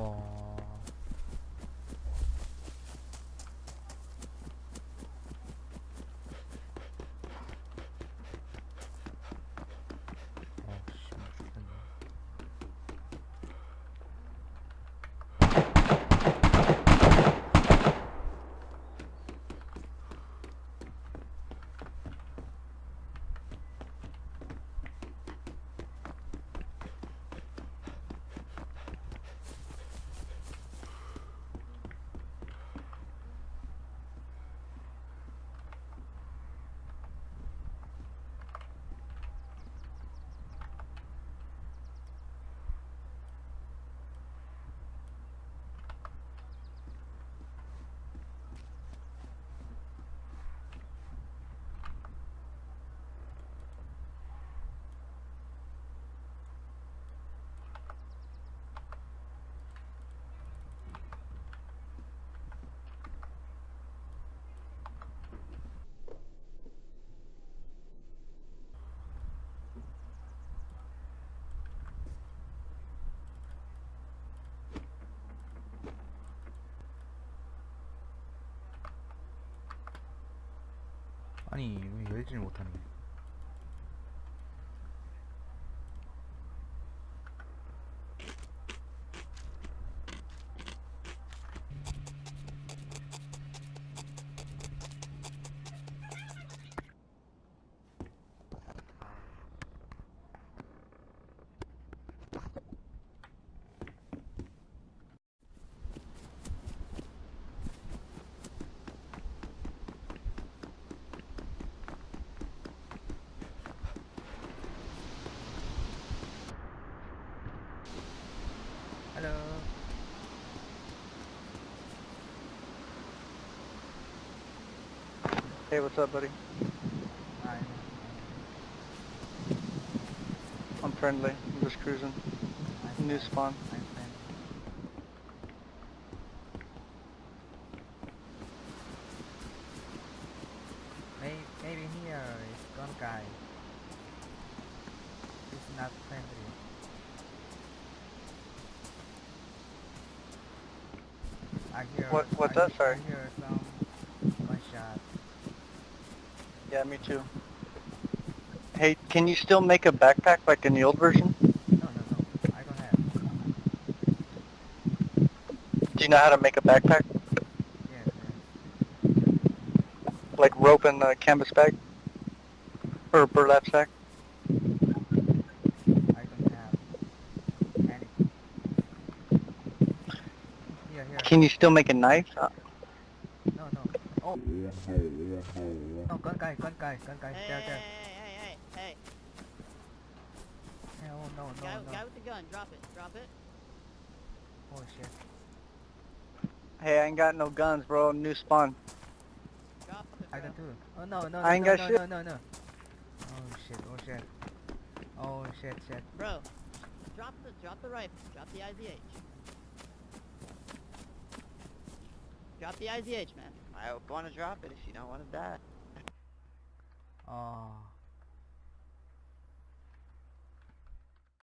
와 아니 왜 열지를 못하네 Hello Hey, what's up, buddy? Hi I'm friendly. I'm just cruising. I'm New spawn. I'm. Maybe, maybe here uh, is gun guy. He's not friendly. I hear. What- what's I, that, sorry? I hear some gunshot. Yeah, me too. Hey, can you still make a backpack like in the old version? No, no, no. I don't have. Do you know how to make a backpack? Yes, yes. Like rope and a canvas bag? Or a burlap sack? I don't have anything. Here, here. Can you still make a knife? Uh, No, no. Oh. No, gun guy, gun guy, gun guy. Hey, There, hey, there. hey, hey, hey, hey, Hey, oh no, no, guy, no. guy with the gun, drop it, drop it. Oh shit. hey, I ain't got no guns, bro. New spawn. Drop it, I bro. don't do. Oh no, no, I ain't no, got no, shit. no, no, no. Oh shit, oh shit. Oh shit, shit. Bro, drop the, drop the rifle, drop the IZH. Drop the IZH, man. I want to drop it if you don't want to die. Oh.